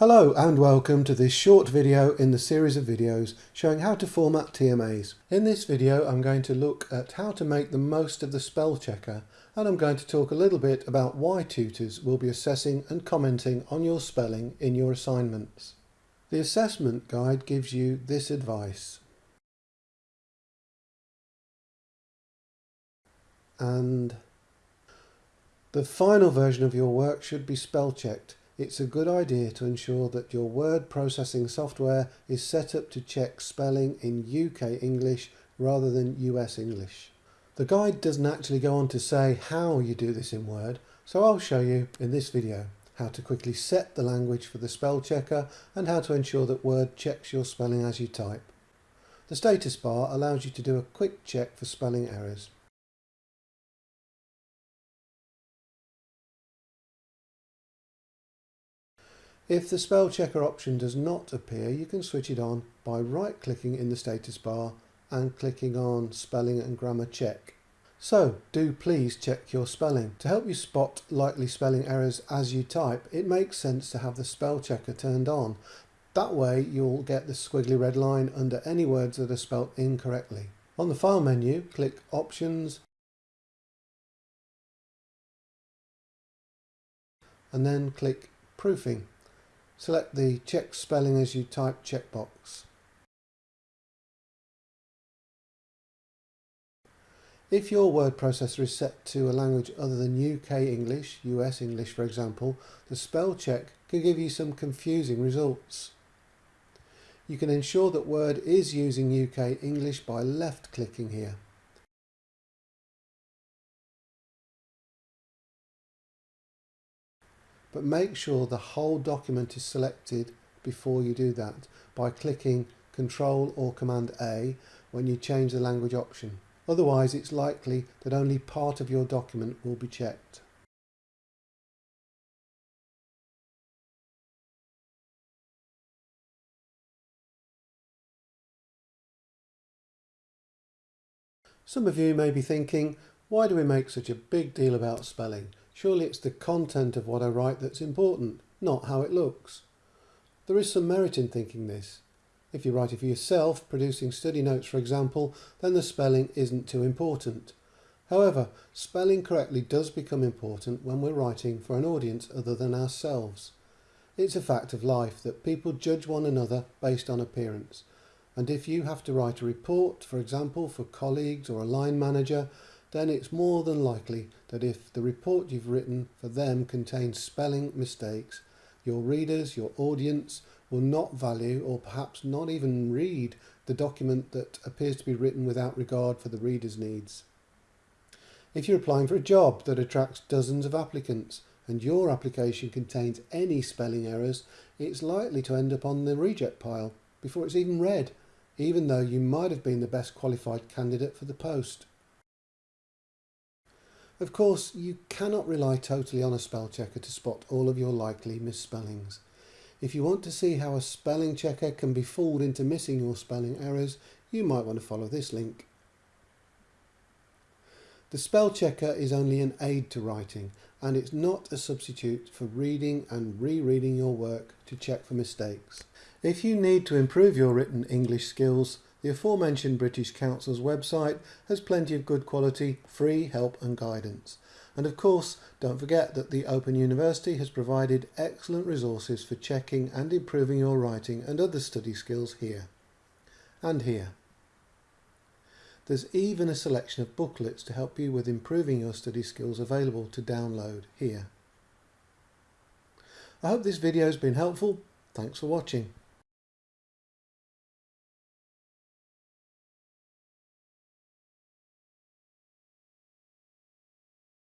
Hello and welcome to this short video in the series of videos showing how to format TMAs. In this video I'm going to look at how to make the most of the spell checker and I'm going to talk a little bit about why tutors will be assessing and commenting on your spelling in your assignments. The assessment guide gives you this advice. And the final version of your work should be spell checked it's a good idea to ensure that your word processing software is set up to check spelling in UK English rather than US English. The guide doesn't actually go on to say how you do this in Word, so I'll show you in this video how to quickly set the language for the spell checker and how to ensure that Word checks your spelling as you type. The status bar allows you to do a quick check for spelling errors. If the spell checker option does not appear, you can switch it on by right clicking in the status bar and clicking on spelling and grammar check. So do please check your spelling. To help you spot likely spelling errors as you type, it makes sense to have the spell checker turned on. That way you'll get the squiggly red line under any words that are spelt incorrectly. On the file menu, click options and then click proofing. Select the check spelling as you type checkbox. If your word processor is set to a language other than UK English, US English for example, the spell check can give you some confusing results. You can ensure that Word is using UK English by left clicking here. But make sure the whole document is selected before you do that by clicking Control or Command A when you change the language option. Otherwise it's likely that only part of your document will be checked. Some of you may be thinking, why do we make such a big deal about spelling? Surely it's the content of what I write that's important, not how it looks. There is some merit in thinking this. If you write it for yourself, producing study notes for example, then the spelling isn't too important. However, spelling correctly does become important when we're writing for an audience other than ourselves. It's a fact of life that people judge one another based on appearance. And if you have to write a report, for example, for colleagues or a line manager, then it's more than likely that if the report you've written for them contains spelling mistakes, your readers, your audience, will not value or perhaps not even read the document that appears to be written without regard for the reader's needs. If you're applying for a job that attracts dozens of applicants and your application contains any spelling errors, it's likely to end up on the reject pile before it's even read, even though you might have been the best qualified candidate for the post. Of course, you cannot rely totally on a spell checker to spot all of your likely misspellings. If you want to see how a spelling checker can be fooled into missing your spelling errors, you might want to follow this link. The spell checker is only an aid to writing and it's not a substitute for reading and rereading your work to check for mistakes. If you need to improve your written English skills, the aforementioned British Council's website has plenty of good quality free help and guidance. And of course, don't forget that the Open University has provided excellent resources for checking and improving your writing and other study skills here. And here. There's even a selection of booklets to help you with improving your study skills available to download here. I hope this video has been helpful. Thanks for watching.